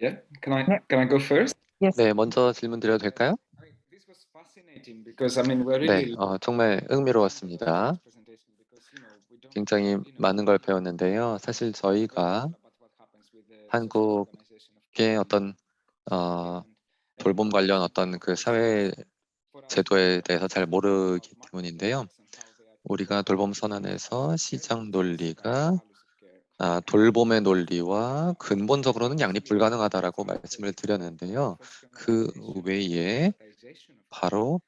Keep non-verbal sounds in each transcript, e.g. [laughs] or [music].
Yeah, can I 네. can I go first? Yes. 네, 먼저 질문 드려도 될까요? I mean, this was fascinating because I mean we're 네, 어, 정말 흥미로웠습니다. 굉장히 많은 걸 배웠는데요. 사실 저희가 한국의 어떤 어, 돌봄 관련 어떤 그 사회 제도에 대해서 잘 모르기 때문인데요. 우리가 돌봄 선언에서 시장 논리가 아, 돌봄의 논리와 근본적으로는 양립 불가능하다라고 말씀을 드렸는데요. 그 외에 바로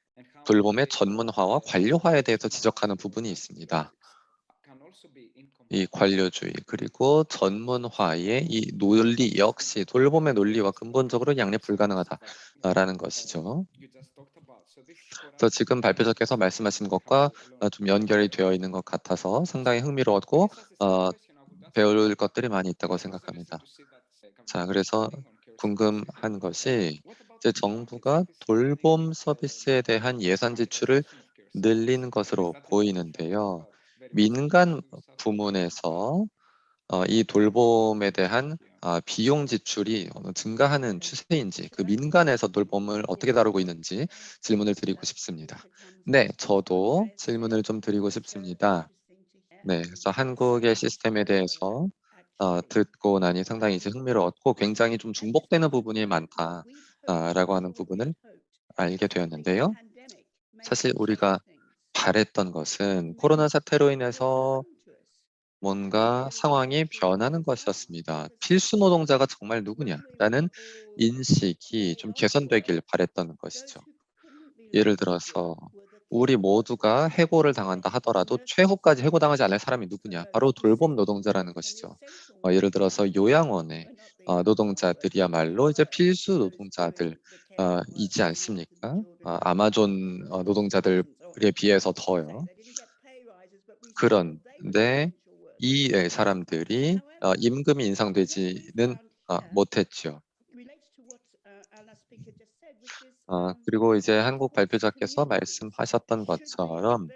돌봄의 전문화와 관료화에 대해서 지적하는 부분이 있습니다. 이 관료주의 그리고 전문화의 이 논리 역시 돌봄의 논리와 근본적으로 양립 불가능하다라는 것이죠. 그래서 지금 발표자께서 말씀하신 것과 어, 좀 연결이 되어 있는 것 같아서 상당히 흥미로웠고 어, 배울 것들이 많이 있다고 생각합니다. 자, 그래서 궁금한 것이 이제 정부가 돌봄 서비스에 대한 예산 지출을 늘리는 것으로 보이는데요. 민간 부문에서 어, 이 돌봄에 대한 아, 비용 지출이 증가하는 추세인지 그 민간에서 돌봄을 어떻게 다루고 있는지 질문을 드리고 싶습니다. 네, 저도 질문을 좀 드리고 싶습니다. 네, 그래서 한국의 시스템에 대해서 어, 듣고 나니 상당히 이제 흥미로웠고 굉장히 좀 중복되는 부분이 많다라고 하는 부분을 알게 되었는데요. 사실 우리가 바랬던 것은 코로나 사태로 인해서 뭔가 상황이 변하는 것이었습니다. 필수 노동자가 정말 누구냐라는 인식이 좀 개선되길 바랬던 것이죠. 예를 들어서 우리 모두가 해고를 당한다 하더라도 최후까지 해고당하지 않을 사람이 누구냐? 바로 돌봄 노동자라는 것이죠. 어, 예를 들어서 요양원의 어, 노동자들이야말로 이제 필수 노동자들이지 어, 않습니까? 어, 아마존 어, 노동자들에 비해서 더요. 그런데 이 예, 사람들이 어, 임금이 인상되지는 어, 못했죠. 어, 그리고 이제 한국 발표자께서 말씀하셨던 것처럼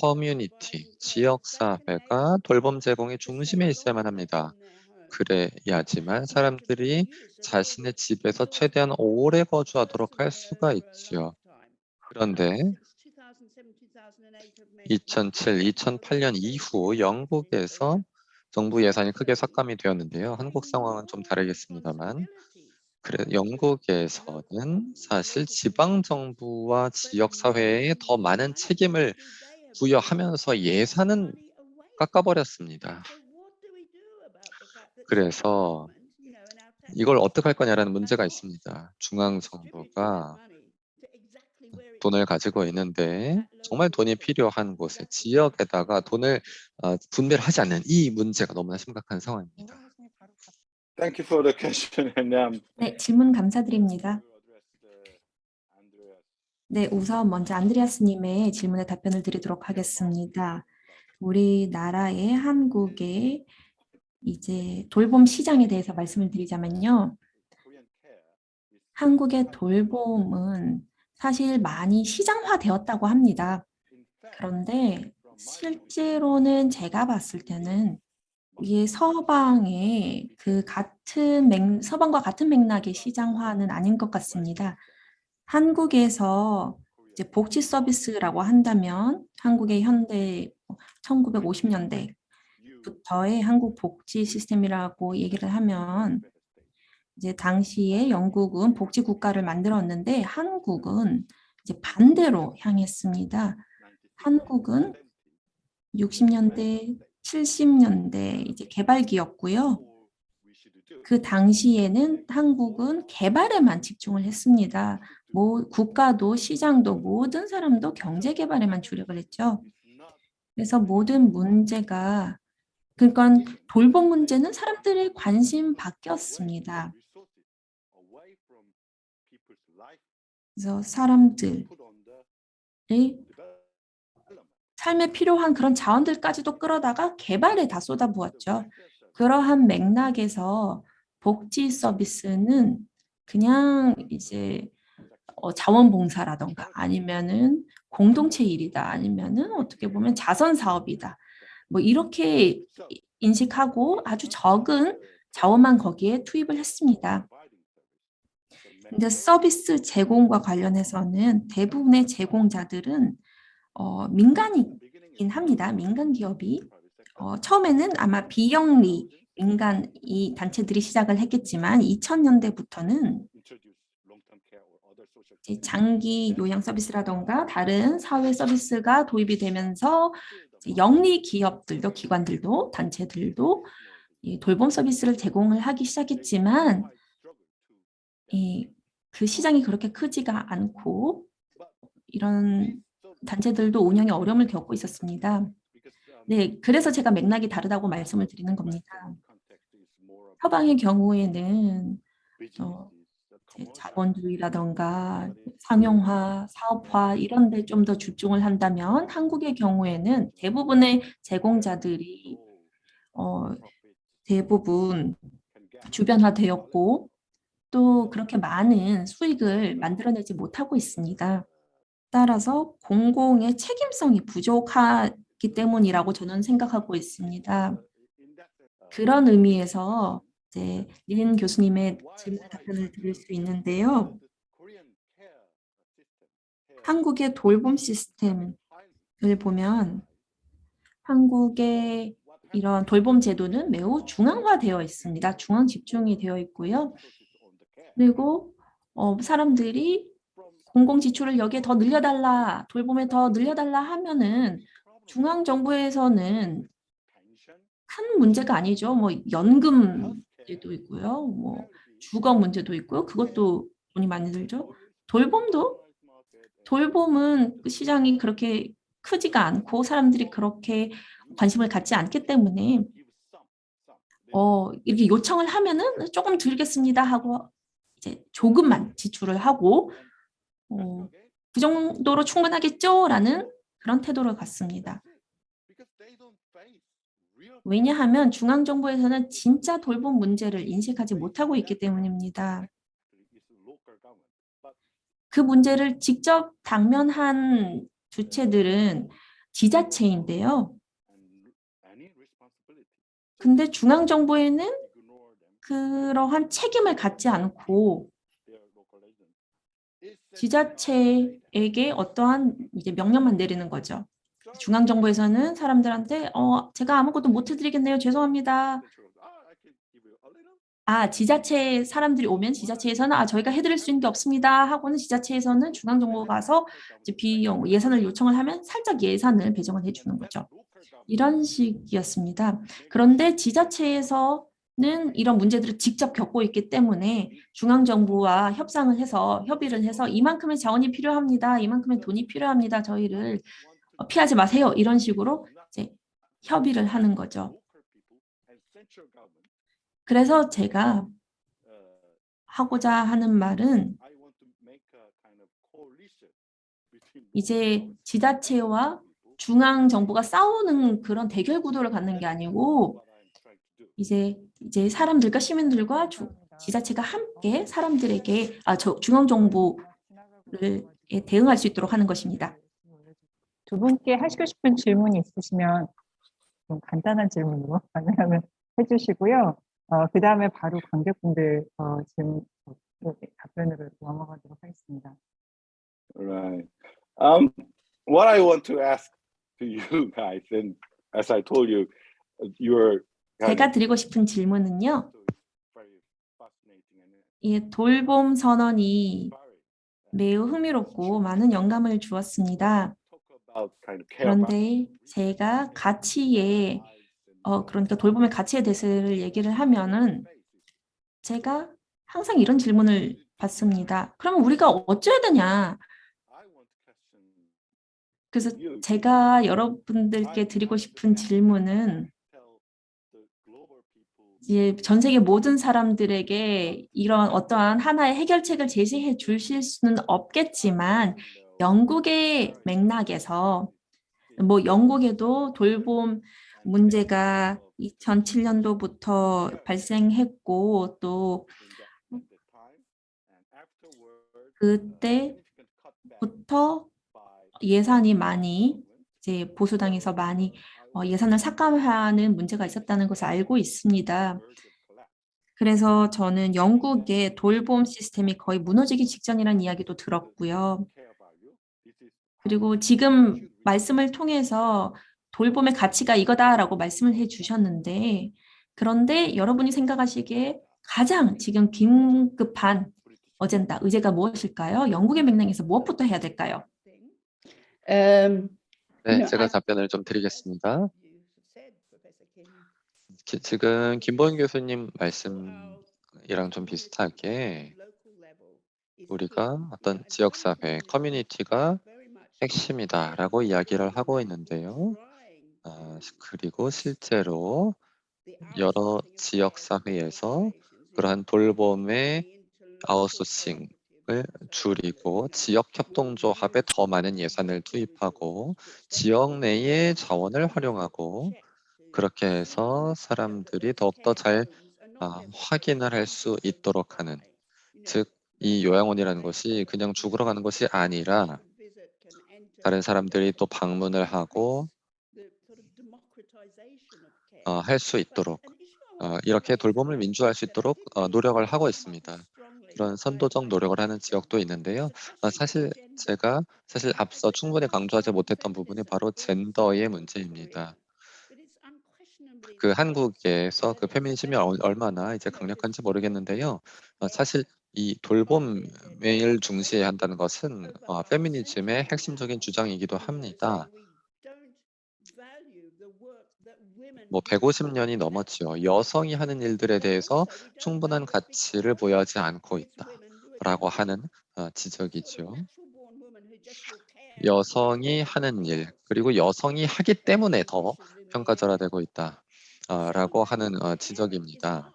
커뮤니티, 지역사회가 돌봄 제공의 중심에 있어야만 합니다. 그래야지만 사람들이 자신의 집에서 최대한 오래 거주하도록 할 수가 있지요. 그런데 2007, 2008년 이후 영국에서 정부 예산이 크게 삭감이 되었는데요. 한국 상황은 좀 다르겠습니다만 그래 영국에서는 사실 지방 정부와 지역 사회에 더 많은 책임을 부여하면서 예산은 깎아버렸습니다. 그래서 이걸 어떻게 할 거냐라는 문제가 있습니다. 중앙 정부가 돈을 가지고 있는데 정말 돈이 필요한 곳에 지역에다가 돈을 어, 분배를 하지 않는 이 문제가 너무나 심각한 상황입니다. Thank you for the question. [laughs] And, um, 네, 질문 감사드립니다. 네, 우선 먼저 안드레아스님의 질문에 답변을 드리도록 하겠습니다. 우리나라의 한국의 이제 돌봄 시장에 대해서 말씀을 드리자면요. 한국의 돌봄은 사실 많이 시장화되었다고 합니다. 그런데 실제로는 제가 봤을 때는 이게 서방의 그 같은 맥, 서방과 같은 맥락의 시장화는 아닌 것 같습니다. 한국에서 이제 복지 서비스라고 한다면 한국의 현대 1950년대부터의 한국 복지 시스템이라고 얘기를 하면 이제 당시에 영국은 복지 국가를 만들었는데 한국은 이제 반대로 향했습니다. 한국은 60년대, 70년대 이제 개발기였고요. 그 당시에는 한국은 개발에만 집중을 했습니다. 뭐 국가도 시장도 모든 사람도 경제 개발에만 주력을 했죠. 그래서 모든 문제가 그러니까 돌봄 문제는 사람들의 관심 바뀌었습니다. 그래서 사람들의 삶에 필요한 그런 자원들까지도 끌어다가 개발에 다 쏟아부었죠. 그러한 맥락에서 복지 서비스는 그냥 이제 어, 자원봉사라던가 아니면은 공동체 일이다 아니면은 어떻게 보면 자선 사업이다 뭐 이렇게 인식하고 아주 적은 자원만 거기에 투입을 했습니다. 근데 서비스 제공과 관련해서는 대부분의 제공자들은 어, 민간이긴 합니다. 민간 기업이. 어, 처음에는 아마 비영리 민간 이 단체들이 시작을 했겠지만 2000년대부터는 이제 장기 요양 서비스라던가 다른 사회 서비스가 도입이 되면서 영리 기업들도 기관들도 단체들도 이 돌봄 서비스를 제공을 하기 시작했지만 이, 그 시장이 그렇게 크지가 않고 이런 단체들도 운영에 어려움을 겪고 있었습니다. 네, 그래서 제가 맥락이 다르다고 말씀을 드리는 겁니다. 서방의 경우에는 어, 자본주의라던가 상용화, 사업화 이런 데 좀 더 집중을 한다면 한국의 경우에는 대부분의 제공자들이 어, 대부분 주변화되었고 또 그렇게 많은 수익을 만들어내지 못하고 있습니다. 따라서 공공의 책임성이 부족하기 때문이라고 저는 생각하고 있습니다. 그런 의미에서 이제 린 교수님의 질문 답변을 드릴 수 있는데요. 한국의 돌봄 시스템을 보면 한국의 이런 돌봄 제도는 매우 중앙화되어 있습니다. 중앙 집중이 되어 있고요. 그리고 어, 사람들이 공공 지출을 여기에 더 늘려달라, 돌봄에 더 늘려달라 하면은 중앙 정부에서는 큰 문제가 아니죠. 뭐 연금 문제도 있고요. 뭐 주거 문제도 있고요. 그것도 돈이 많이 들죠. 돌봄도 돌봄은 그 시장이 그렇게 크지가 않고 사람들이 그렇게 관심을 갖지 않기 때문에 어, 이렇게 요청을 하면은 조금 들겠습니다 하고 이제 조금만 지출을 하고 어, 그 정도로 충분하겠죠? 라는 그런 태도를 갖습니다. 왜냐하면 중앙정부에서는 진짜 돌봄 문제를 인식하지 못하고 있기 때문입니다. 그 문제를 직접 당면한 주체들은 지자체인데요. 근데 중앙정부에는 그러한 책임을 갖지 않고 지자체에게 어떠한 이제 명령만 내리는 거죠. 중앙정부에서는 사람들한테 어 제가 아무것도 못 해드리겠네요. 죄송합니다. 아 지자체 사람들이 오면 지자체에서는 아 저희가 해드릴 수 있는 게 없습니다 하고는 지자체에서는 중앙정부가 가서 이제 비용 예산을 요청을 하면 살짝 예산을 배정을 해주는 거죠. 이런 식이었습니다. 그런데 지자체에서 는 이런 문제들을 직접 겪고 있기 때문에 중앙정부와 협상을 해서 협의를 해서 이만큼의 자원이 필요합니다. 이만큼의 돈이 필요합니다. 저희를 어, 피하지 마세요. 이런 식으로 이제 협의를 하는 거죠. 그래서 제가 하고자 하는 말은 이제 지자체와 중앙정부가 싸우는 그런 대결 구도를 갖는 게 아니고 이제 이제 사람들과 시민들과 주, 지자체가 함께 사람들에게 아 저 중앙정부를 대응할 수 있도록 하는 것입니다. 두 분께 하시고 싶은 질문이 있으시면 좀 간단한 질문으로 [laughs] 가능하면 해주시고요. 어, 그 다음에 바로 관객분들 어, 질문 어, 답변으로 넘어가도록 하겠습니다. Right. Um, what I want to ask to you guys, and as I told you, you're 제가 드리고 싶은 질문은요. 이 돌봄 선언이 매우 흥미롭고 많은 영감을 주었습니다. 그런데 제가 가치에 어 그러니까 돌봄의 가치에 대해서 얘기를 하면은 제가 항상 이런 질문을 받습니다. 그러면 우리가 어쩌야 되냐? 그래서 제가 여러분들께 드리고 싶은 질문은 이제 전 세계 모든 사람들에게 이런 어떠한 하나의 해결책을 제시해 주실 수는 없겠지만 영국의 맥락에서 뭐 영국에도 돌봄 문제가 2007년도부터 발생했고 또 그때부터 예산이 많이 이제 보수당에서 많이 어, 예산을 삭감하는 문제가 있었다는 것을 알고 있습니다. 그래서 저는 영국의 돌봄 시스템이 거의 무너지기 직전이라는 이야기도 들었고요. 그리고 지금 말씀을 통해서 돌봄의 가치가 이거다라고 말씀을 해 주셨는데 그런데 여러분이 생각하시기에 가장 지금 긴급한 어젠다, 의제가 무엇일까요? 영국의 맥락에서 무엇부터 해야 될까요? Um, 네, 제가 I- 답변을 좀 드리겠습니다. 기- 지금 김보현 교수님 말씀이랑 좀 비슷하게 우리가 어떤 지역사회, 커뮤니티가 핵심이다라고 이야기를 하고 있는데요. 아, 그리고 실제로 여러 지역사회에서 그러한 돌봄의 아웃소싱 을 줄이고 지역 협동조합에 더 많은 예산을 투입하고 지역 내의 자원을 활용하고 그렇게 해서 사람들이 더욱더 잘 아, 확인을 할 수 있도록 하는 즉 이 요양원이라는 것이 그냥 죽으러 가는 것이 아니라 다른 사람들이 또 방문을 하고 어, 할수 있도록 어, 이렇게 돌봄을 민주화할 수 있도록 어, 노력을 하고 있습니다. 그런 선도적 노력을 하는 지역도 있는데요. 어, 사실 제가 사실 앞서 충분히 강조하지 못했던 부분이 바로 젠더의 문제입니다. 그 한국에서 그 페미니즘이 얼- 얼마나 이제 강력한지 모르겠는데요. 어, 사실 이 돌봄을 중시해야 한다는 것은 어, 페미니즘의 핵심적인 주장이기도 합니다. 뭐 150년이 넘었지요. 여성이 하는 일들에 대해서 충분한 가치를 부여하지 않고 있다라고 하는 어, 지적이죠. 여성이 하는 일 그리고 여성이 하기 때문에 더 평가절하되고 있다라고 하는 어, 지적입니다.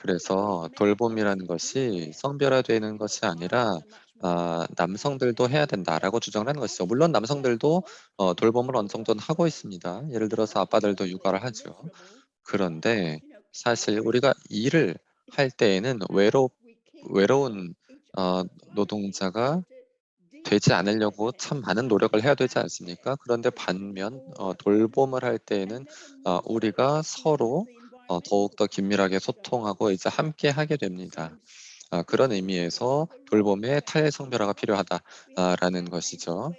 그래서 돌봄이라는 것이 성별화되는 것이 아니라 아, 남성들도 해야 된다라고 주장을 하는 것이죠. 물론 남성들도 어, 돌봄을 어느 정도는 하고 있습니다. 예를 들어서 아빠들도 육아를 하죠. 그런데 사실 우리가 일을 할 때에는 외로 외로운 어, 노동자가 되지 않으려고 참 많은 노력을 해야 되지 않습니까? 그런데 반면 어, 돌봄을 할 때에는 어, 우리가 서로 어, 더욱더 긴밀하게 소통하고 이제 함께 하게 됩니다. 아, 그런 의미에서 돌봄에 탈성별화가 필요하다라는 것이죠.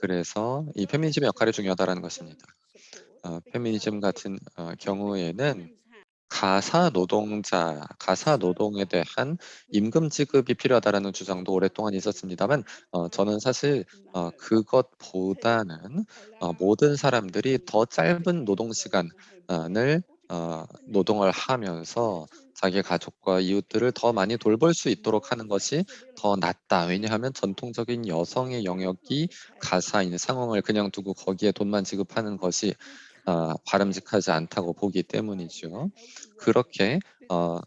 그래서 이 페미니즘의 역할이 중요하다는 것입니다. 어, 페미니즘 같은 어, 경우에는 가사 노동자, 가사 노동에 대한 임금 지급이 필요하다라는 주장도 오랫동안 있었습니다만 어, 저는 사실 어, 그것보다는 어, 모든 사람들이 더 짧은 노동 시간을 어, 노동을 하면서 자기 가족과 이웃들을 더 많이 돌볼 수 있도록 하는 것이 더 낫다. 왜냐하면 전통적인 여성의 영역이 가사인 상황을 그냥 두고 거기에 돈만 지급하는 것이 어, 바람직하지 않다고 보기 때문이죠. 그렇게 어,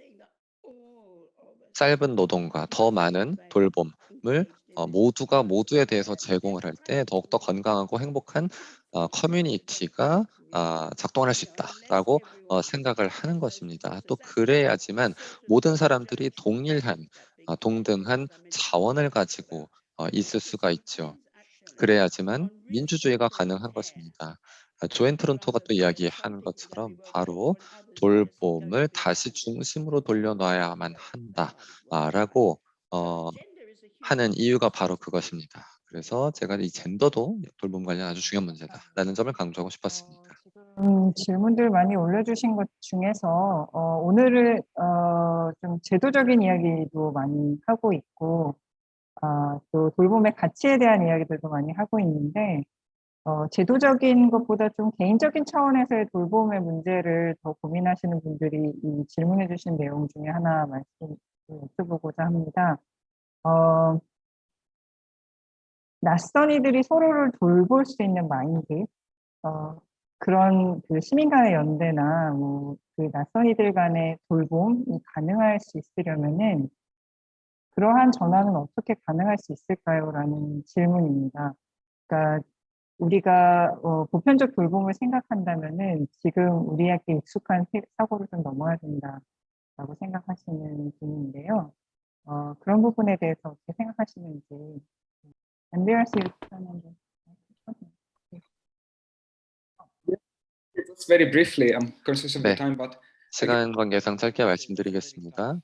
짧은 노동과 더 많은 돌봄을 어, 모두가 모두에 대해서 제공을 할 때 더욱더 건강하고 행복한 어, 커뮤니티가 아, 작동을 할수 있다라고 어, 생각을 하는 것입니다. 또 그래야지만 모든 사람들이 동일한 어, 동등한 자원을 가지고 어, 있을 수가 있죠. 그래야지만 민주주의가 가능한 것입니다. 아, 조앤 트론토가 또 이야기한 것처럼 바로 돌봄을 다시 중심으로 돌려놔야만 한다라고 어, 하는 이유가 바로 그것입니다. 그래서 제가 이 젠더도 돌봄 관련 아주 중요한 문제다라는 점을 강조하고 싶었습니다. 음, 질문들 많이 올려주신 것 중에서 어, 오늘은 어, 좀 제도적인 이야기도 많이 하고 있고 아, 또 돌봄의 가치에 대한 이야기들도 많이 하고 있는데 어, 제도적인 것보다 좀 개인적인 차원에서의 돌봄의 문제를 더 고민하시는 분들이 이 질문해 주신 내용 중에 하나 말씀 여쭤보고자 합니다. 어, 낯선 이들이 서로를 돌볼 수 있는 마인드, 어, 그런 그 시민 간의 연대나 뭐 그 낯선 이들 간의 돌봄이 가능할 수 있으려면은 그러한 전환은 어떻게 가능할 수 있을까요? 라는 질문입니다. 그러니까 우리가 어, 보편적 돌봄을 생각한다면은 지금 우리에게 익숙한 세- 사고를 좀 넘어야 된다라고 생각하시는 분인데요. 어, 그런 부분에 대해서 어떻게 생각하시는지 안드레아스 유치원님 Just very briefly, I'm conscious of the 네. time, but 시간 관계상 짧게 말씀드리겠습니다.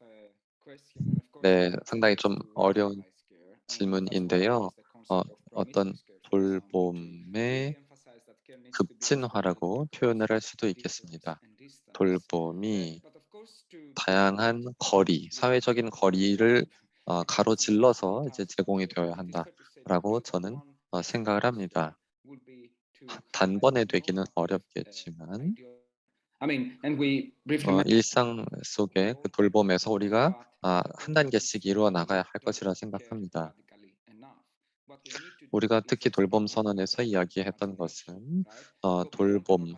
네, 상당히 좀 어려운 질문인데요. 어, 어떤 돌봄의 급진화라고 표현을 할 수도 있겠습니다. 돌봄이 다양한 거리, 사회적인 거리를 어, 가로질러서 이제 제공이 되어야 한다 라고 저는 어, 생각을 합니다. 단번에 되기는 어렵겠지만 어, 일상 속에 그 돌봄에서 우리가 아, 한 단계씩 이루어 나가야 할 것이라 생각합니다. 우리가 특히 돌봄 선언에서 이야기했던 것은 어, 돌봄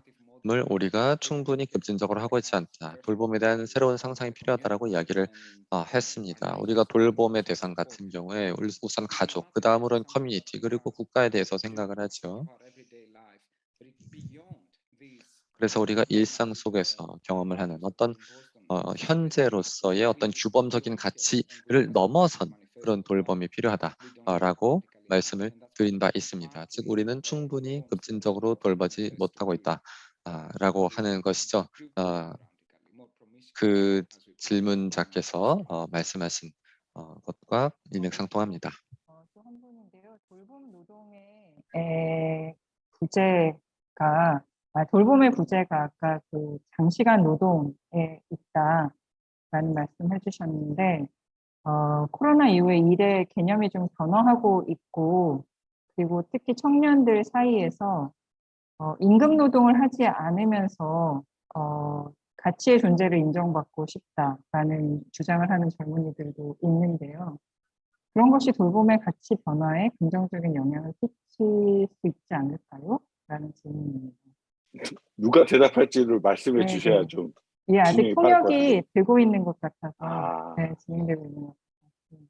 을 우리가 충분히 급진적으로 하고 있지 않다. 돌봄에 대한 새로운 상상이 필요하다라고 이야기를 어, 했습니다. 우리가 돌봄의 대상 같은 경우에 울- 우선 가족, 그 다음으로는 커뮤니티, 그리고 국가에 대해서 생각을 하죠. 그래서 우리가 일상 속에서 경험을 하는 어떤 어, 현재로서의 어떤 규범적인 가치를 넘어선 그런 돌봄이 필요하다라고 말씀을 드린 바 있습니다. 즉 우리는 충분히 급진적으로 돌보지 못하고 있다 라고 하는 것이죠. 어, 그 질문자께서 어, 말씀하신 어, 것과 일맥상통합니다. 어, 또한 분인데요. 돌봄 노동의 에, 부재가 아, 돌봄의 부재가 아까 그 장시간 노동에 있다라는 말씀해 주셨는데 어, 코로나 이후에 일의 개념이 좀 변화하고 있고 그리고 특히 청년들 사이에서 어, 임금 노동을 하지 않으면서 어, 가치의 존재를 인정받고 싶다라는 주장을 하는 젊은이들도 있는데요. 그런 것이 돌봄의 가치 변화에 긍정적인 영향을 끼칠 수 있지 않을까요? 라는 질문입니다. 누가 대답할지를 말씀해 네, 주셔야 네. 좀. 이게 아직 통역이. 되고 있는 것 같아서 아, 네, 진행되고 있는 것 같아요.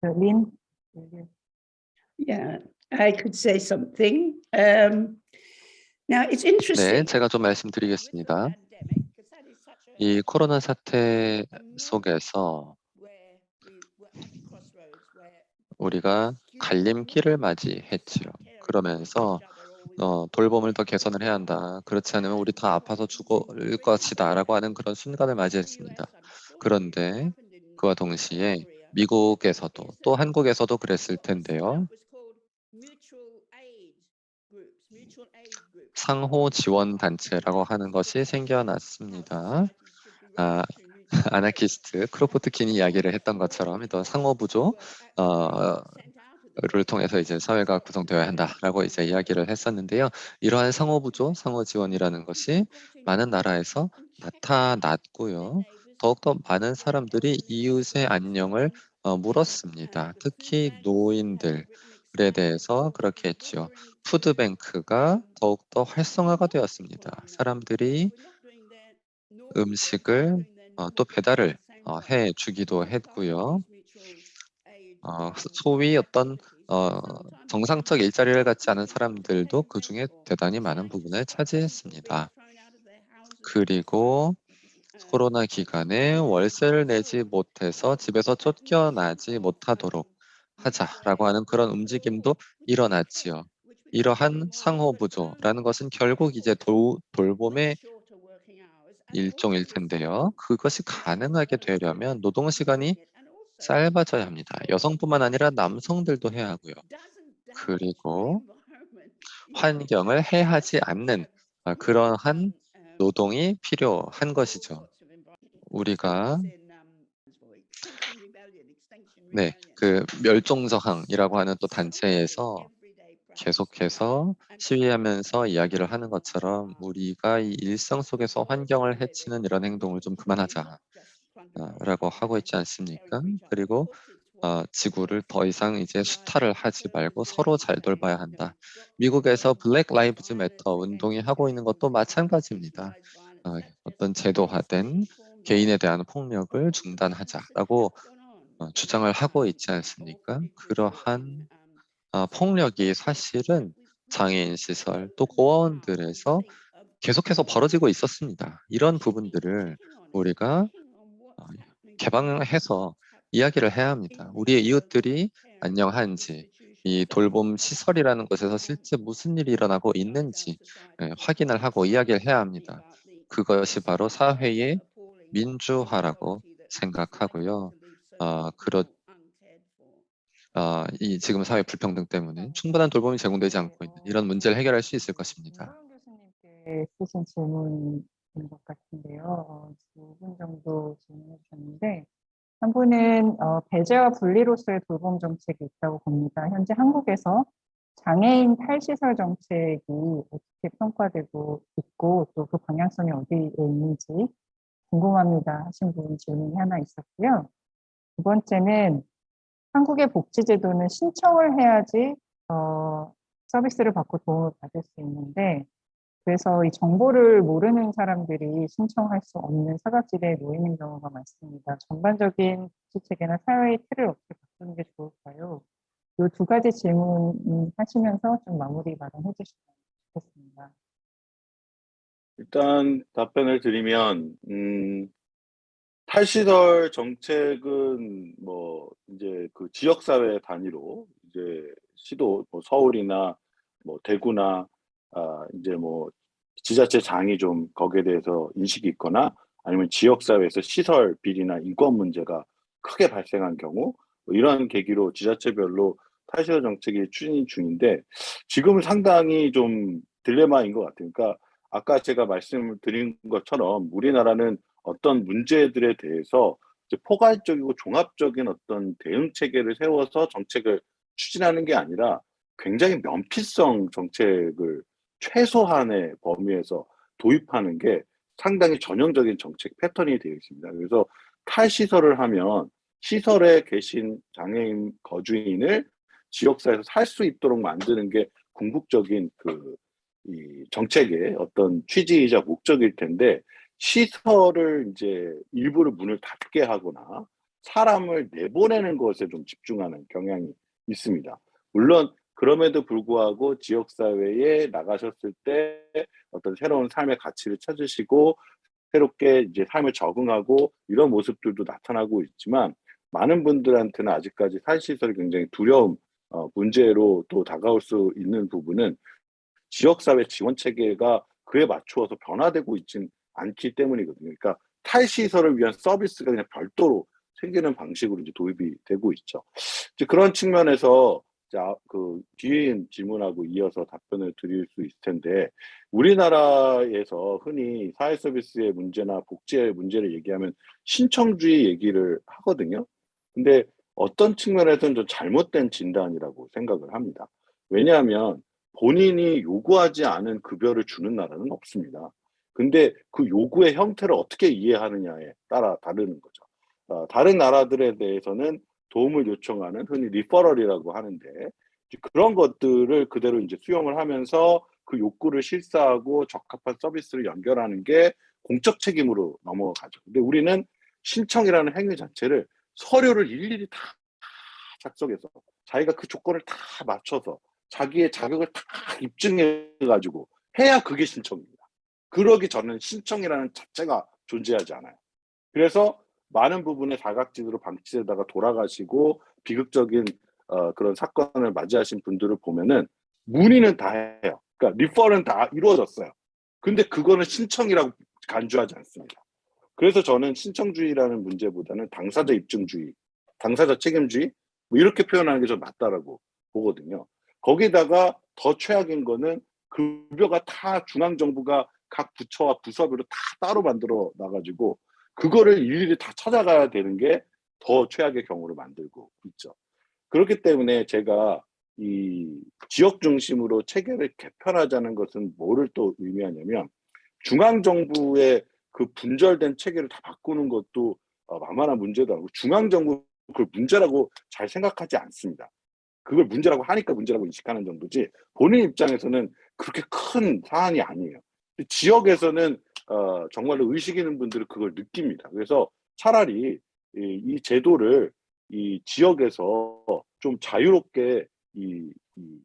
그 린? 네. Yeah, I could say something. Um, now it's interesting. 네, 제가 좀 말씀드리겠습니다. 이 코로나 사태 속에서 우리가 갈림길을 맞이했지요. 그러면서 어, 돌봄을 더 개선을 해야 한다. 그렇지 않으면 우리 다 아파서 죽을 것이다 라고 하는 그런 순간을 맞이했습니다. 그런데 그와 동시에 미국에서도 또 한국에서도 그랬을 텐데요. 상호 지원 단체라고 하는 것이 생겨났습니다. 아, [laughs] 아나키스트 크로포트킨이 이야기를 했던 것처럼 또 상호 부조 어, 를 통해서 이제 사회가 구성되어야 한다라고 이제 이야기를 했었는데요. 이러한 상호 부조, 상호 지원이라는 것이 많은 나라에서 나타났고요. 더욱더 많은 사람들이 이웃의 안녕을 어, 물었습니다. 특히 노인들 에 대해서 그렇게 했지요. 푸드뱅크가 더욱더 활성화가 되었습니다. 사람들이 음식을 어, 또 배달을 어, 해 주기도 했고요. 어, 소위 어떤 어, 정상적 일자리를 갖지 않은 사람들도 그 중에 대단히 많은 부분을 차지했습니다. 그리고 코로나 기간에 월세를 내지 못해서 집에서 쫓겨나지 못하도록 하자라고 하는 그런 움직임도 일어났지요. 이러한 상호부조라는 것은 결국 이제 도, 돌봄의 일종일 텐데요. 그것이 가능하게 되려면 노동 시간이 짧아져야 합니다. 여성뿐만 아니라 남성들도 해야 하고요. 그리고 환경을 해하지 않는 아, 그러한 노동이 필요한 것이죠. 우리가 네, 그 멸종저항이라고 하는 또 단체에서 계속해서 시위하면서 이야기를 하는 것처럼 우리가 이 일상 속에서 환경을 해치는 이런 행동을 좀 그만하자 아, 라고 하고 있지 않습니까? 그리고 어, 지구를 더 이상 이제 수탈을 하지 말고 서로 잘 돌봐야 한다. 미국에서 블랙 라이브즈 매터 운동이 하고 있는 것도 마찬가지입니다. 어, 어떤 제도화된 개인에 대한 폭력을 중단하자라고 어, 주장을 하고 있지 않습니까? 그러한 어, 폭력이 사실은 장애인 시설 또 고아원들에서 계속해서 벌어지고 있었습니다. 이런 부분들을 우리가 어, 개방해서 이야기를 해야 합니다. 우리의 이웃들이 안녕한지 이 돌봄 시설이라는 곳에서 실제 무슨 일이 일어나고 있는지 예, 확인을 하고 이야기를 해야 합니다. 그것이 바로 사회의 민주화라고 생각하고요. 아, 그렇, 아, 이 지금 사회 불평등 때문에 충분한 돌봄이 제공되지 않고 있는 이런 문제를 해결할 수 있을 것입니다. 교수님께 쓰신 질문인 것 같은데요. 두 분 정도 질문해 주셨는데 한 분은 어, 배제와 분리로서의 돌봄 정책이 있다고 봅니다. 현재 한국에서 장애인 탈시설 정책이 어떻게 평가되고 있고 또 그 방향성이 어디에 있는지 궁금합니다 하신 분 질문이 하나 있었고요. 두 번째는 한국의 복지제도는 신청을 해야지 어, 서비스를 받고 도움을 받을 수 있는데 그래서 이 정보를 모르는 사람들이 신청할 수 없는 사각지대에 놓이는 경우가 많습니다. 전반적인 복지 체계나 사회의 틀을 어떻게 바꾸는 게 좋을까요? 이 두 가지 질문 하시면서 좀 마무리 발언해 주시면 좋겠습니다. 일단 답변을 드리면 음, 탈시설 정책은 뭐 이제 그 지역 사회 단위로 이제 시도 뭐 서울이나 뭐 대구나 아 이제 뭐 지자체 장이 좀 거기에 대해서 인식이 있거나 아니면 지역 사회에서 시설 비리나 인권 문제가 크게 발생한 경우 뭐 이러한 계기로 지자체별로 탈시설 정책이 추진 중인데 지금은 상당히 좀 딜레마인 것 같아요. 그러니까 아까 제가 말씀을 드린 것처럼 우리나라는 어떤 문제들에 대해서 이제 포괄적이고 종합적인 어떤 대응 체계를 세워서 정책을 추진하는 게 아니라 굉장히 면피성 정책을 최소한의 범위에서 도입하는 게 상당히 전형적인 정책 패턴이 되어 있습니다. 그래서 탈시설을 하면 시설에 계신 장애인 거주인을 지역사회에서 살 수 있도록 만드는 게 궁극적인 그 이 정책의 어떤 취지이자 목적일 텐데 시설을 이제 일부러 문을 닫게 하거나 사람을 내보내는 것에 좀 집중하는 경향이 있습니다. 물론 그럼에도 불구하고 지역사회에 나가셨을 때 어떤 새로운 삶의 가치를 찾으시고 새롭게 이제 삶을 적응하고 이런 모습들도 나타나고 있지만 많은 분들한테는 아직까지 탈시설이 굉장히 두려움 어, 문제로 또 다가올 수 있는 부분은 지역사회 지원 체계가 그에 맞추어서 변화되고 있진 않기 때문이거든요. 그러니까 탈시설을 위한 서비스가 그냥 별도로 생기는 방식으로 이제 도입이 되고 있죠. 이제 그런 측면에서 자, 그 뒤에 질문하고 이어서 답변을 드릴 수 있을 텐데 우리나라에서 흔히 사회 서비스의 문제나 복지의 문제를 얘기하면 신청주의 얘기를 하거든요. 근데 어떤 측면에서는 좀 잘못된 진단이라고 생각을 합니다. 왜냐하면 본인이 요구하지 않은 급여를 주는 나라는 없습니다. 근데 그 요구의 형태를 어떻게 이해하느냐에 따라 다르는 거죠. 어, 다른 나라들에 대해서는 도움을 요청하는 흔히 리퍼럴이라고 하는데 그런 것들을 그대로 이제 수용을 하면서 그 욕구를 실사하고 적합한 서비스를 연결하는 게 공적 책임으로 넘어가죠. 근데 우리는 신청이라는 행위 자체를 서류를 일일이 다 작성해서 자기가 그 조건을 다 맞춰서 자기의 자격을 다 입증해 가지고 해야 그게 신청입니다. 그러기 전엔 신청이라는 자체가 존재하지 않아요. 그래서 많은 부분에 사각지대로 방치되다가 돌아가시고 비극적인 어, 그런 사건을 맞이하신 분들을 보면은 문의는 다 해요. 그러니까 리퍼는 다 이루어졌어요. 근데 그거는 신청이라고 간주하지 않습니다. 그래서 저는 신청주의라는 문제보다는 당사자 입증주의, 당사자 책임주의 뭐 이렇게 표현하는 게 좀 맞다라고 보거든요. 거기다가 더 최악인 거는 급여가 다 중앙정부가 각 부처와 부서별로 다 따로 만들어 놔가지고 그거를 일일이 다 찾아가야 되는 게 더 최악의 경우를 만들고 있죠. 그렇기 때문에 제가 이 지역 중심으로 체계를 개편하자는 것은 뭐를 또 의미하냐면 중앙정부의 그 분절된 체계를 다 바꾸는 것도 어, 만만한 문제도 아니고 중앙정부 그걸 문제라고 잘 생각하지 않습니다. 그걸 문제라고 하니까 문제라고 인식하는 정도지 본인 입장에서는 그렇게 큰 사안이 아니에요. 지역에서는 어, 정말로 의식 있는 분들은 그걸 느낍니다. 그래서 차라리 이, 이 제도를 이 지역에서 좀 자유롭게 이, 이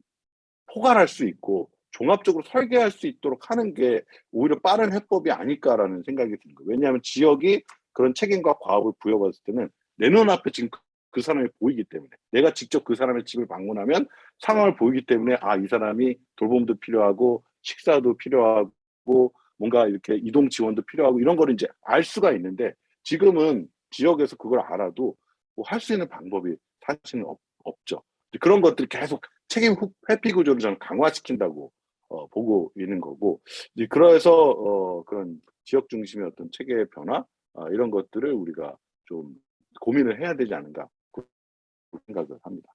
포괄할 수 있고 종합적으로 설계할 수 있도록 하는 게 오히려 빠른 해법이 아닐까라는 생각이 든 거예요. 왜냐하면 지역이 그런 책임과 과업을 부여받았을 때는 내 눈앞에 지금 그 사람이 보이기 때문에 내가 직접 그 사람의 집을 방문하면 상황을 보이기 때문에 아 이 사람이 돌봄도 필요하고 식사도 필요하고 뭔가 이렇게 이동 지원도 필요하고 이런 거를 이제 알 수가 있는데 지금은 지역에서 그걸 알아도 뭐 할 수 있는 방법이 사실은 없. 이제 그런 것들 계속 책임 후- 회피 구조를 저는 강화시킨다고 어, 보고 있는 거고 이제 그래서 어, 그런 지역 중심의 어떤 체계의 변화 어, 이런 것들을 우리가 좀 고민을 해야 되지 않은가 그 생각을 합니다.